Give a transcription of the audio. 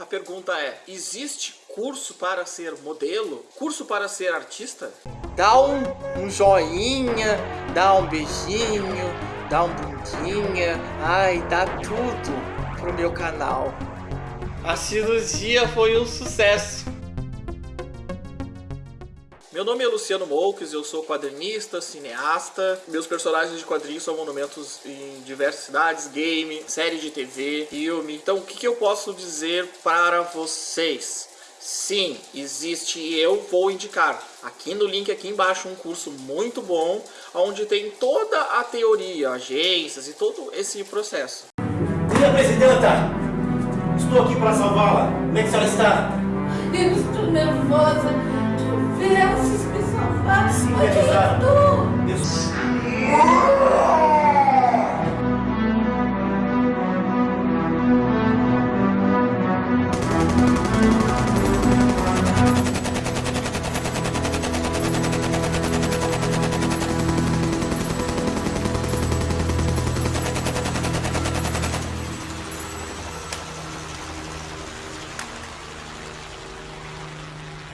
A pergunta é, existe curso para ser modelo? Curso para ser artista? Dá um, um joinha, dá um beijinho, dá um bundinha, ai, dá tudo pro meu canal. A cirurgia foi um sucesso. Meu nome é Luciano Moukes, eu sou quadrinista, cineasta. Meus personagens de quadrinhos são monumentos em diversas cidades, game, série de TV, filme. Então o que, que eu posso dizer para vocês? Sim, existe e eu vou indicar aqui no link aqui embaixo um curso muito bom onde tem toda a teoria, agências e todo esse processo. Minha presidenta, estou aqui para salvá-la. Como é que a senhora está? Eu estou nervosa.